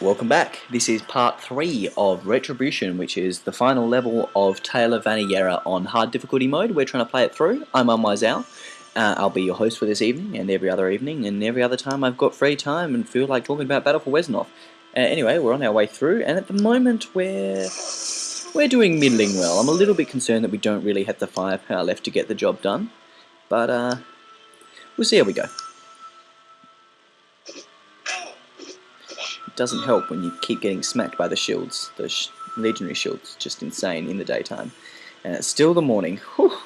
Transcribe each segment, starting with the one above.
Welcome back. This is part 3 of Retribution, which is the final level of Tale of Vaniyera on hard difficulty mode. We're trying to play it through. I'm Unwisal. Uh, I'll be your host for this evening and every other evening and every other time I've got free time and feel like talking about Battle for Wesnoth. Uh, anyway, we're on our way through and at the moment we're, we're doing middling well. I'm a little bit concerned that we don't really have the firepower left to get the job done, but uh, we'll see how we go. Doesn't help when you keep getting smacked by the shields, those sh legionary shields, just insane in the daytime. And it's still the morning. Whew.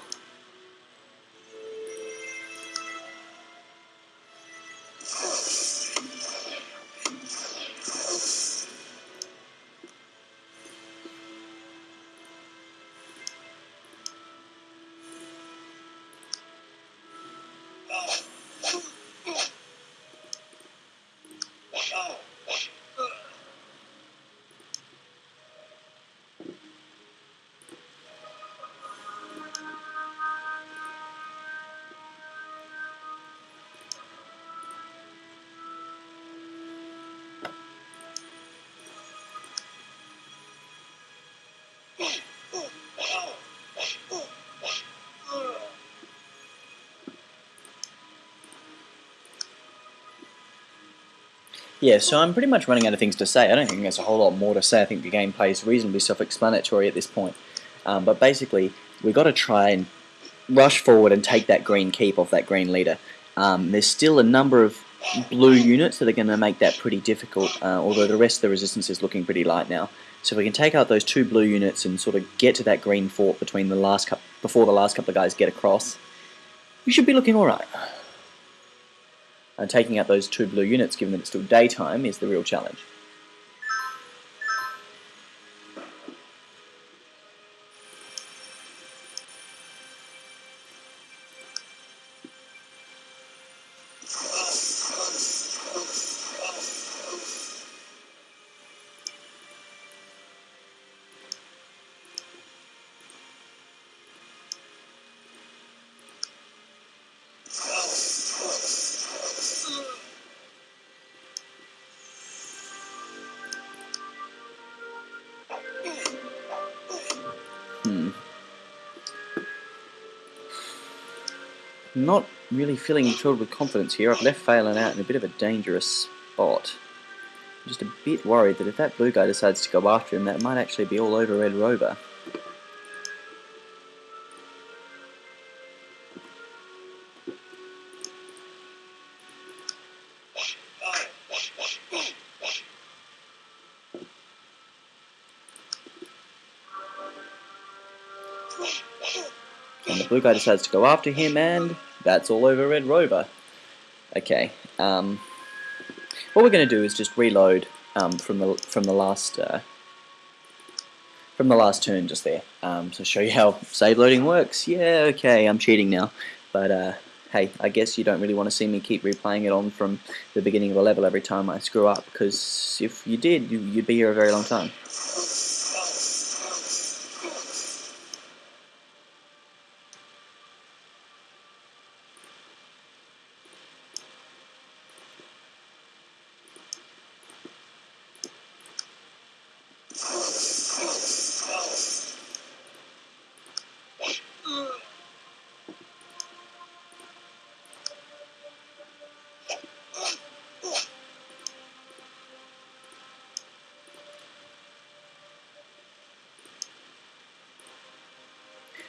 Yeah, so I'm pretty much running out of things to say. I don't think there's a whole lot more to say. I think the gameplay is reasonably self-explanatory at this point. Um, but basically, we've got to try and rush forward and take that green keep off that green leader. Um, there's still a number of blue units that are going to make that pretty difficult, uh, although the rest of the resistance is looking pretty light now. So if we can take out those two blue units and sort of get to that green fort between the last before the last couple of guys get across, we should be looking alright. And taking out those two blue units, given that it's still daytime, is the real challenge. Not really feeling filled with confidence here. I've left Phelan out in a bit of a dangerous spot. I'm just a bit worried that if that blue guy decides to go after him, that might actually be all over Red Rover. And the blue guy decides to go after him, and that's all over Red Rover. Okay, um, what we're going to do is just reload um, from the from the last uh, from the last turn just there. Um, show you how save loading works. Yeah, okay, I'm cheating now, but uh, hey, I guess you don't really want to see me keep replaying it on from the beginning of the level every time I screw up, because if you did, you'd be here a very long time.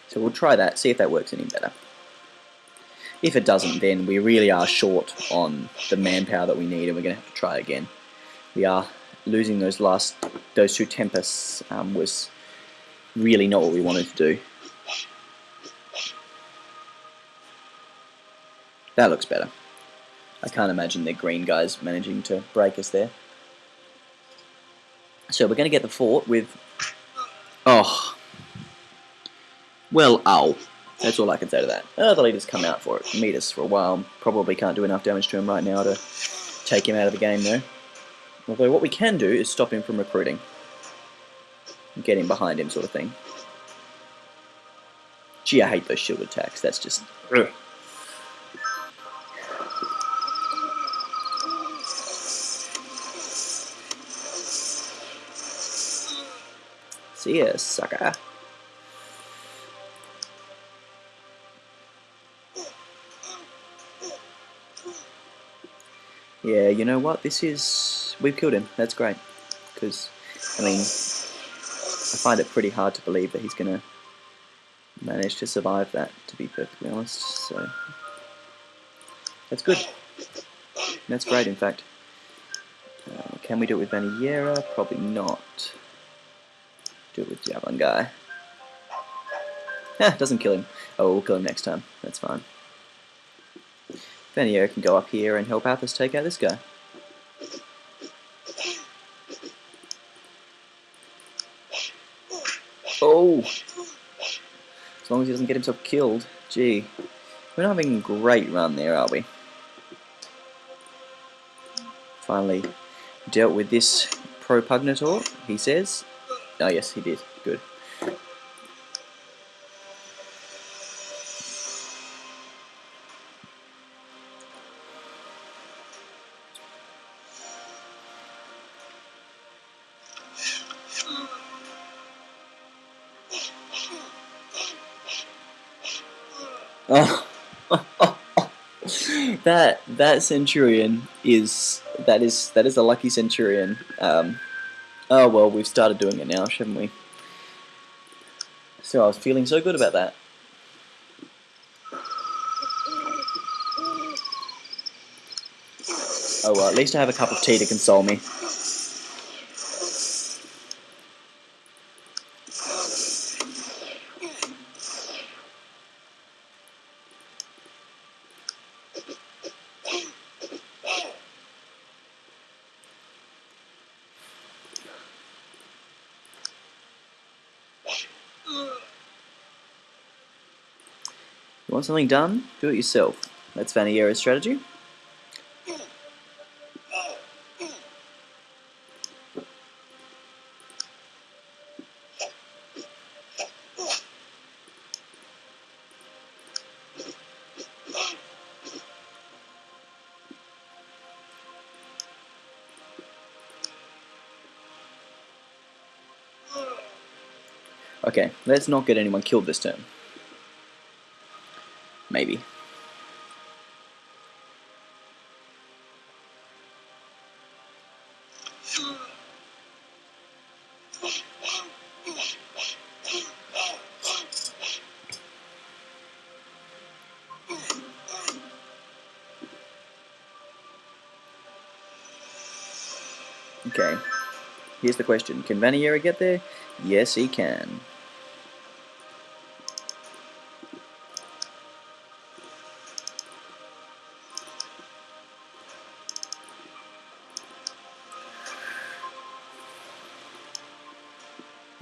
So we'll try that, see if that works any better. If it doesn't, then we really are short on the manpower that we need and we're going to have to try again. We are losing those last, those two Tempests um, was really not what we wanted to do. That looks better. I can't imagine the green guys managing to break us there. So we're going to get the fort with... Oh, well, ow. That's all I can say to that. Oh, the leader's come out for it. Meet us for a while. Probably can't do enough damage to him right now to take him out of the game, though. Although what we can do is stop him from recruiting. Get him behind him, sort of thing. Gee, I hate those shield attacks. That's just... Ugh. See ya, sucker. Yeah, you know what? This is... We've killed him. That's great. Because, I mean, I find it pretty hard to believe that he's going to manage to survive that, to be perfectly honest. So, that's good. That's great, in fact. Uh, can we do it with Vaniyera? Probably not. Do it with Javelin guy. Ah, doesn't kill him. Oh, we'll kill him next time. That's fine. Vaniyera can go up here and help Athos take out this guy. Oh! As long as he doesn't get himself killed. Gee. We're not having a great run there, are we? Finally dealt with this propugnator, he says. Oh yes, he did. Good. That that centurion is that is that is a lucky centurion. Um, oh well, we've started doing it now, shouldn't we? So I was feeling so good about that. Oh well, at least I have a cup of tea to console me. You want something done? Do it yourself. That's Vaniyera's strategy. Okay, let's not get anyone killed this turn. Maybe. Okay, here's the question. Can Vaniyera get there? Yes, he can.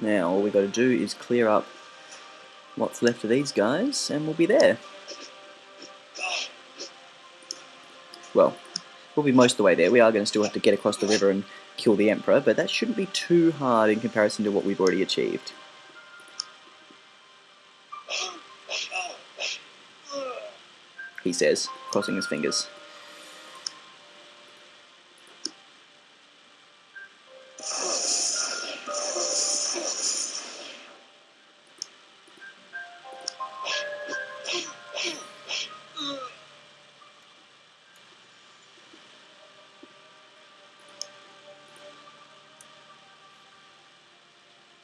Now all we've got to do is clear up what's left of these guys and we'll be there. Well, we'll be most of the way there. We are going to still have to get across the river and kill the Emperor, but that shouldn't be too hard in comparison to what we've already achieved. He says, crossing his fingers.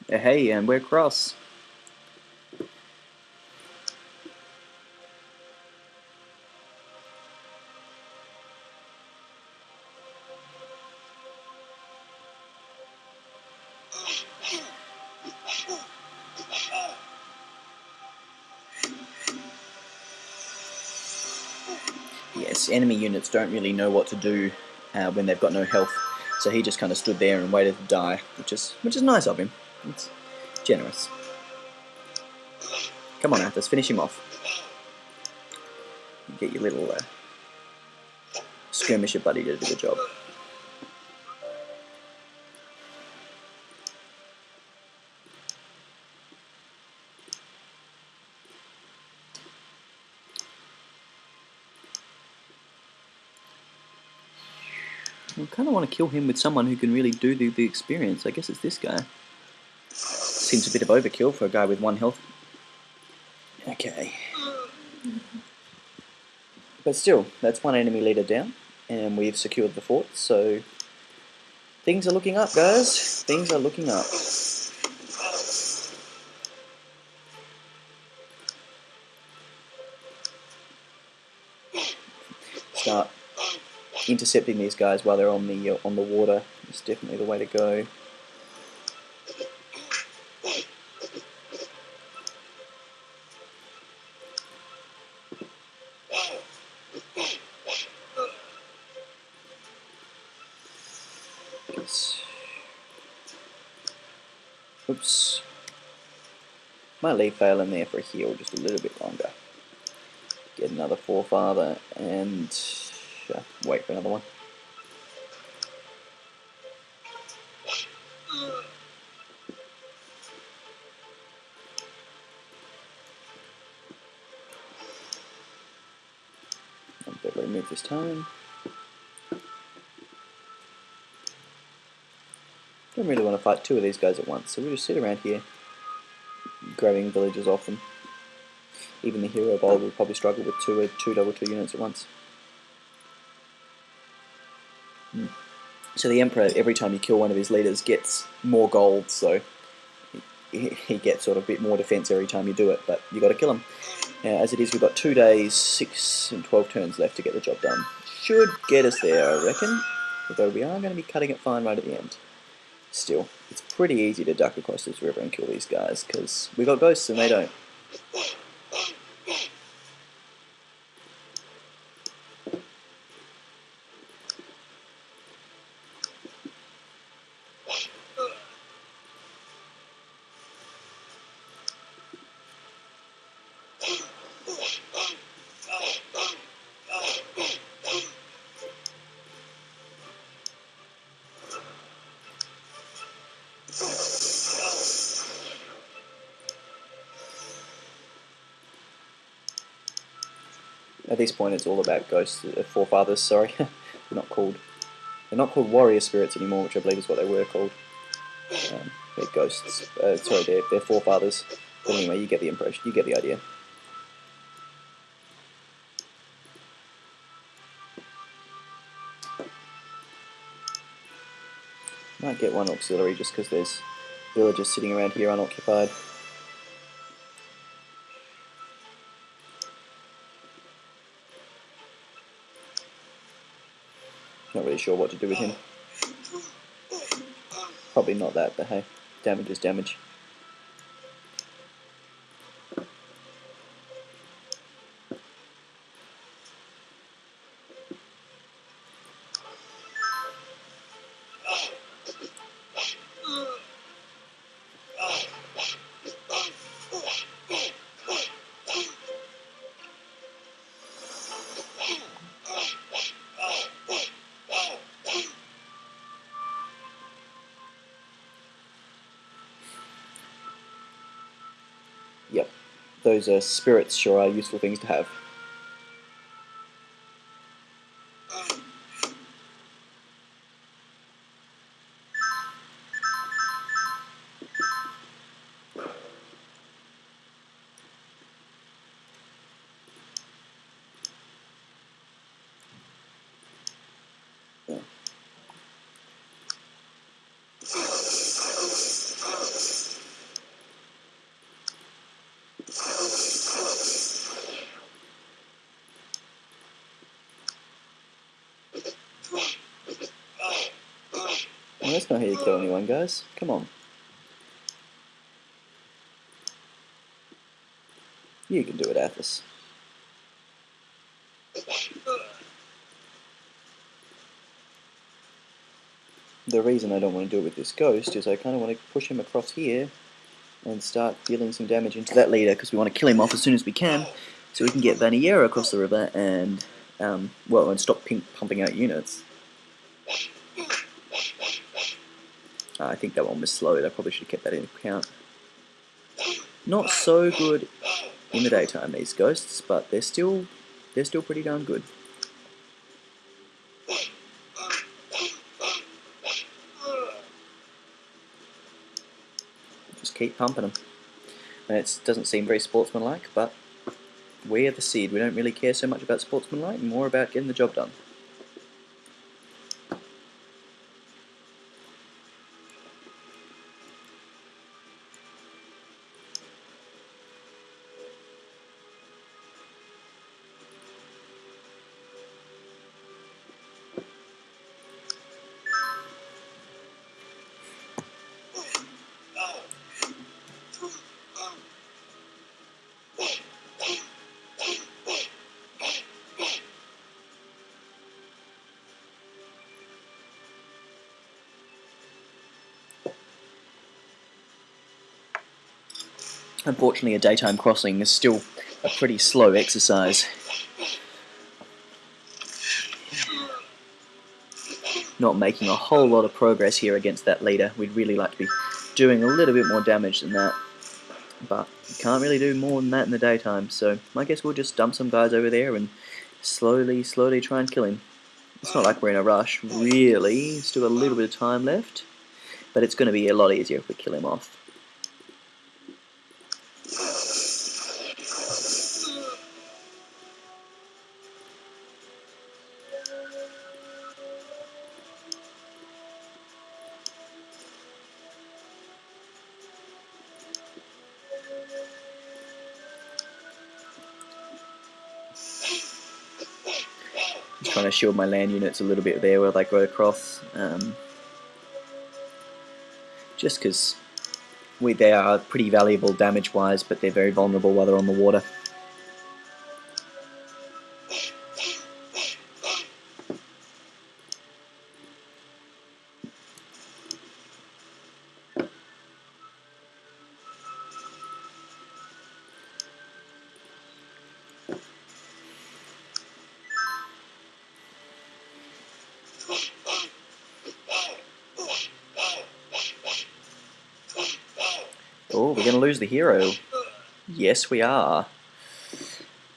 Hey, and we're cross. Yes, enemy units don't really know what to do uh, when they've got no health, so he just kind of stood there and waited to die, which is which is nice of him. It's generous. Come on, Athos, finish him off. Get your little uh, skirmisher buddy to do the job. I kind of want to kill him with someone who can really do the, the experience. I guess it's this guy. Seems a bit of overkill for a guy with one health. Okay. But still, that's one enemy leader down, and we've secured the fort, so things are looking up, guys. Things are looking up. Start intercepting these guys while they're on the uh, on the water. It's definitely the way to go. Oops. Might leave Phelan there for a heal just a little bit longer. Get another forefather and uh, wait for another one. This time. Don't really want to fight two of these guys at once, so we'll just sit around here, grabbing villages off them. Even the hero bowl will probably struggle with two uh, two double two units at once. Hmm. So the Emperor, every time you kill one of his leaders, gets more gold, so he, he gets sort of a bit more defense every time you do it, but you got to kill him. Now, as it is, we've got two days, six and twelve turns left to get the job done. Should get us there, I reckon, although we are going to be cutting it fine right at the end still, it's pretty easy to duck across this river and kill these guys, because we got ghosts and they don't. At this point, it's all about ghosts, uh, forefathers. Sorry, they're not called. They're not called warrior spirits anymore, which I believe is what they were called. Um, they're ghosts. Uh, sorry, they're, they're forefathers. But anyway, you get the impression. You get the idea. Might get one auxiliary just because there's villagers sitting around here unoccupied. Really sure what to do with him. Probably not that, but hey, damage is damage. Yep, those uh, spirits sure are useful things to have. Not how you kill anyone, guys. Come on. You can do it, Athos. The reason I don't want to do it with this ghost is I kind of want to push him across here and start dealing some damage into that leader because we want to kill him off as soon as we can so we can get Vaniyera across the river and, um, well, and stop pumping out units. Uh, I think that one was slowed. I probably should have kept that in account. Not so good in the daytime, these ghosts, but they're still they're still pretty darn good. Just keep pumping them. And it doesn't seem very sportsmanlike, but we are the seed. We don't really care so much about sportsmanlike, more about getting the job done. Unfortunately, a daytime crossing is still a pretty slow exercise. Not making a whole lot of progress here against that leader. We'd really like to be doing a little bit more damage than that. But we can't really do more than that in the daytime, so I guess we'll just dump some guys over there and slowly, slowly try and kill him. It's not like we're in a rush, really. Still got a little bit of time left, but it's going to be a lot easier if we kill him off. Trying to shield my land units a little bit there where they go across. Um, just because they are pretty valuable damage-wise, but they're very vulnerable while they're on the water. Hero. Yes, we are.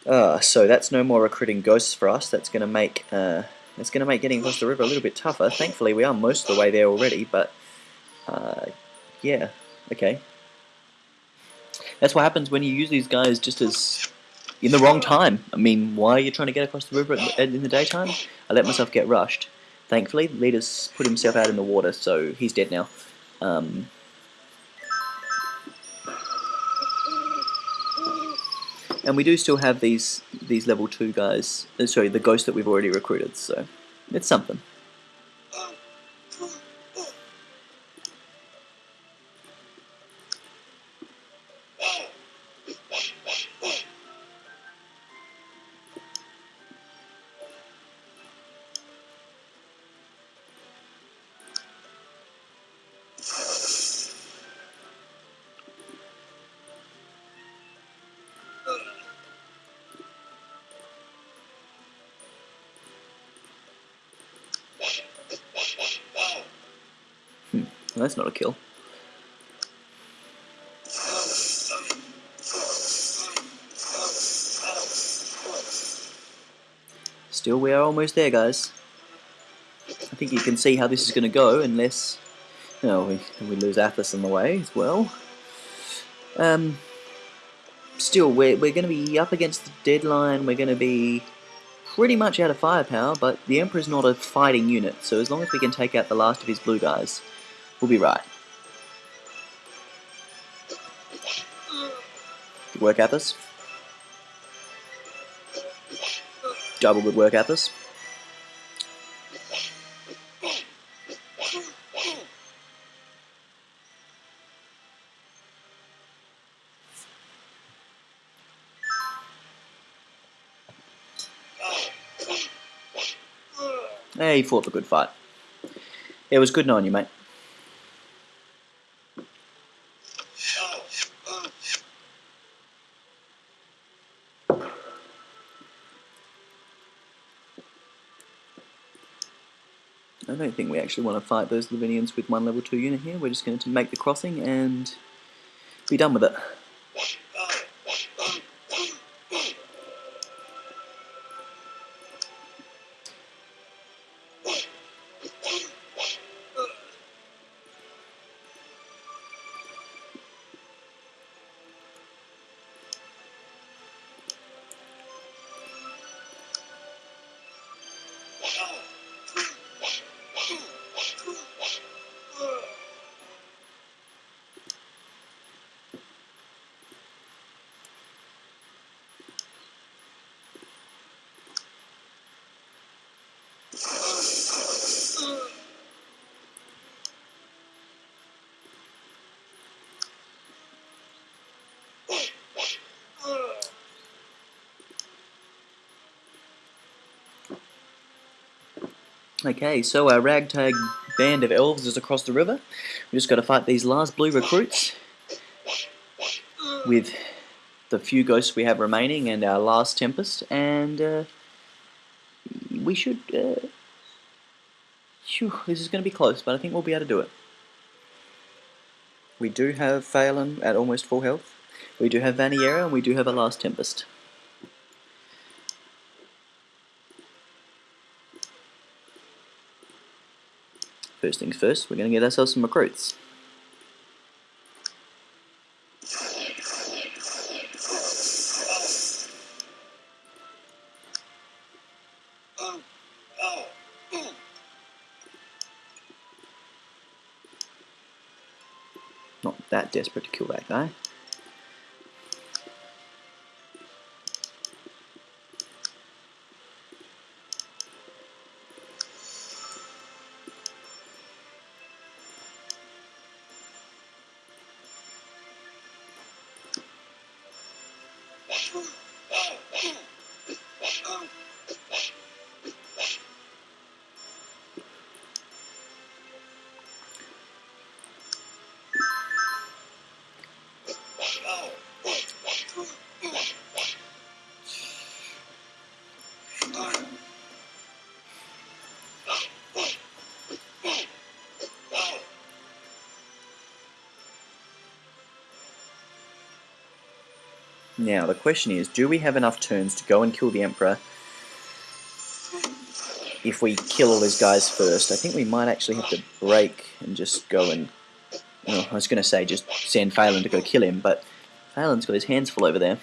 Uh, so that's no more recruiting ghosts for us. That's going to make uh, that's going to make getting across the river a little bit tougher. Thankfully, we are most of the way there already, but uh, yeah, okay. That's what happens when you use these guys just as in the wrong time. I mean, why are you trying to get across the river in the daytime? I let myself get rushed. Thankfully, the leader's put himself out in the water, so he's dead now. Um, and we do still have these these level 2 guys, uh, sorry, the ghosts that we've already recruited, so it's something. Well, that's not a kill. Still, we are almost there, guys. I think you can see how this is going to go, unless you know, we, we lose Athos in the way as well. Um, still, we're, we're going to be up against the deadline. We're going to be pretty much out of firepower, but the Emperor's not a fighting unit, so as long as we can take out the last of his blue guys, We'll be right. Good work, Athos. Double good work, Athos. Hey, he fought the good fight. It was good knowing you, mate. I don't think we actually want to fight those Lavinians with one level 2 unit here. We're just going to make the crossing and be done with it. Okay, so our ragtag band of elves is across the river. We just got to fight these last blue recruits with the few ghosts we have remaining and our last Tempest, and uh, we should... Uh, whew, this is going to be close, but I think we'll be able to do it. We do have Phelan at almost full health. We do have Vaniyera, and we do have a last Tempest. First things first, we're going to get ourselves some recruits. Not that desperate to kill that guy. Now, the question is, do we have enough turns to go and kill the Emperor if we kill all these guys first? I think we might actually have to break and just go and... Well, I was going to say just send Phelan to go kill him, but Phelan's got his hands full over there.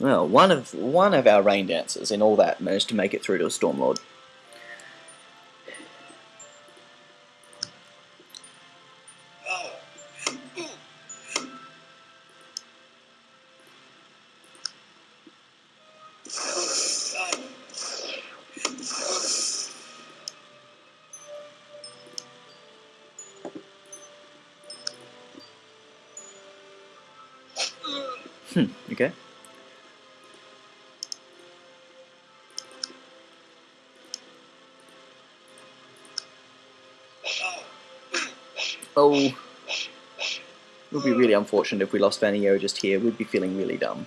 Well, one of one of our rain dancers in all that managed to make it through to a Stormlord. Oh, it would be really unfortunate if we lost Vaniyera just here. We'd be feeling really dumb.